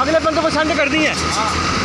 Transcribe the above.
अगले बंदों को सेंड कर दी है।